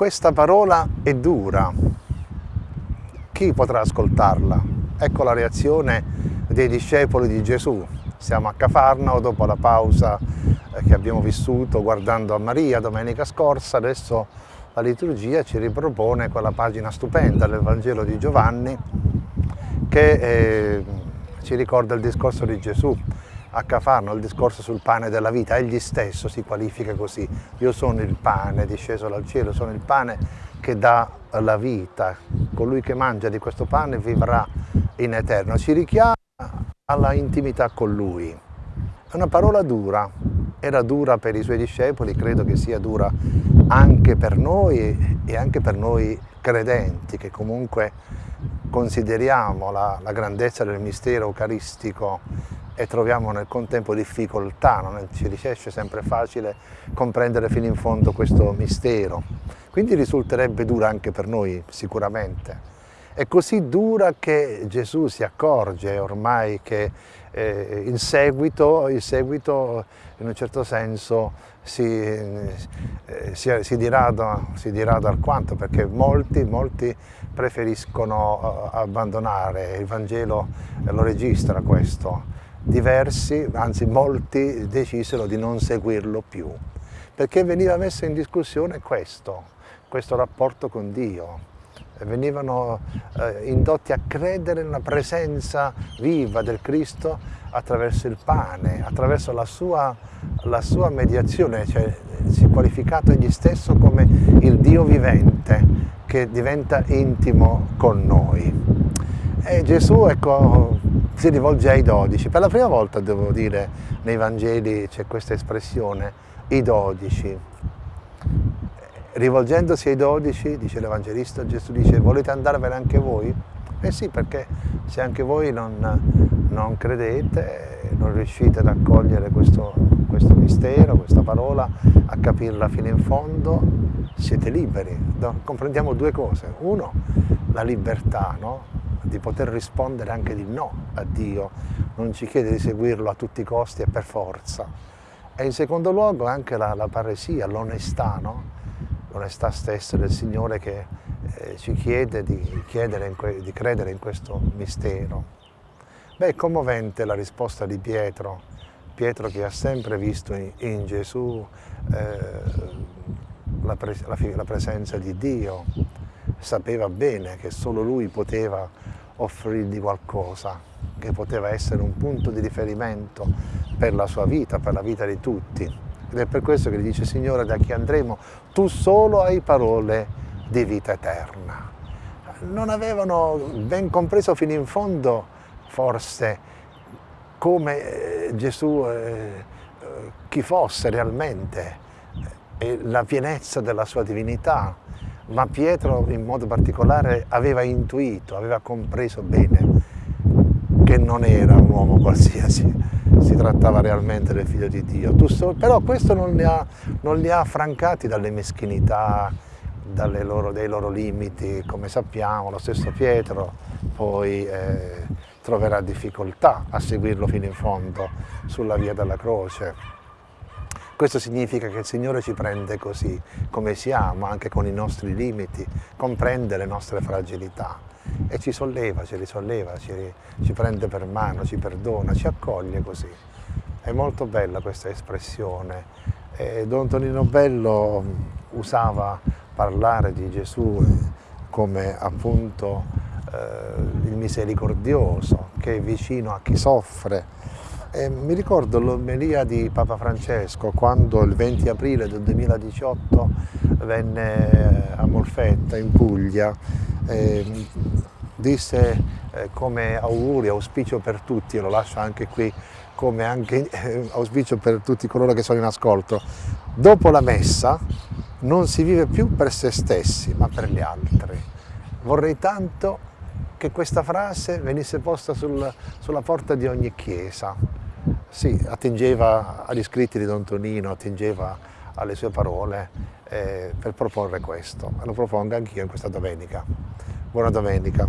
Questa parola è dura. Chi potrà ascoltarla? Ecco la reazione dei discepoli di Gesù. Siamo a Cafarnao dopo la pausa eh, che abbiamo vissuto guardando a Maria domenica scorsa, adesso la liturgia ci ripropone quella pagina stupenda del Vangelo di Giovanni che eh, ci ricorda il discorso di Gesù a Cafarno, il discorso sul pane della vita, egli stesso si qualifica così, io sono il pane disceso dal cielo, sono il pane che dà la vita, colui che mangia di questo pane vivrà in eterno, ci richiama alla intimità con lui. È una parola dura, era dura per i suoi discepoli, credo che sia dura anche per noi e anche per noi credenti che comunque consideriamo la, la grandezza del mistero eucaristico e troviamo nel contempo difficoltà, non ci riesce sempre facile comprendere fino in fondo questo mistero. Quindi risulterebbe dura anche per noi sicuramente. È così dura che Gesù si accorge ormai che eh, il, seguito, il, seguito, in un certo senso si, eh, si, si, dirada, si dirada alquanto perché molti, molti preferiscono uh, abbandonare, il Vangelo lo registra questo, diversi, anzi molti, decisero di non seguirlo più, perché veniva messo in discussione questo, questo rapporto con Dio. Venivano eh, indotti a credere nella presenza viva del Cristo attraverso il pane, attraverso la sua, la sua mediazione, cioè si è qualificato egli stesso come il Dio vivente che diventa intimo con noi. E Gesù, ecco, si rivolge ai dodici. Per la prima volta, devo dire, nei Vangeli c'è questa espressione, i dodici. Rivolgendosi ai dodici, dice l'Evangelista, Gesù dice, volete andarvene anche voi? Eh sì, perché se anche voi non, non credete, non riuscite ad accogliere questo, questo mistero, questa parola, a capirla fino in fondo, siete liberi. Comprendiamo due cose. Uno, la libertà, no? di poter rispondere anche di no a Dio, non ci chiede di seguirlo a tutti i costi e per forza. E in secondo luogo anche la, la paresia, l'onestà, no? L'onestà stessa del Signore che eh, ci chiede di, di credere in questo mistero. Beh, è commovente la risposta di Pietro, Pietro che ha sempre visto in, in Gesù eh, la, pre la, la presenza di Dio, sapeva bene che solo lui poteva offrirgli qualcosa, che poteva essere un punto di riferimento per la sua vita, per la vita di tutti. Ed è per questo che gli dice, Signore, da chi andremo? Tu solo hai parole di vita eterna. Non avevano ben compreso fino in fondo, forse, come eh, Gesù, eh, chi fosse realmente, e la pienezza della sua divinità, ma Pietro in modo particolare aveva intuito, aveva compreso bene che non era un uomo qualsiasi, si trattava realmente del figlio di Dio. Però questo non li, ha, non li ha affrancati dalle meschinità, loro, dai loro limiti, come sappiamo, lo stesso Pietro poi eh, troverà difficoltà a seguirlo fino in fondo sulla via della croce. Questo significa che il Signore ci prende così come siamo, anche con i nostri limiti, comprende le nostre fragilità e ci solleva, ci risolleva, ci, ci prende per mano, ci perdona, ci accoglie così. È molto bella questa espressione. E Don Tonino Bello usava parlare di Gesù come appunto eh, il misericordioso, che è vicino a chi soffre, e mi ricordo l'omelia di Papa Francesco quando il 20 aprile del 2018 venne a Molfetta in Puglia, eh, disse eh, come augurio, auspicio per tutti, e lo lascio anche qui come anche, eh, auspicio per tutti coloro che sono in ascolto, dopo la messa non si vive più per se stessi ma per gli altri. Vorrei tanto che questa frase venisse posta sul, sulla porta di ogni chiesa. Sì, attingeva agli scritti di Don Tonino, attingeva alle sue parole eh, per proporre questo. Lo propongo anch'io in questa domenica. Buona domenica.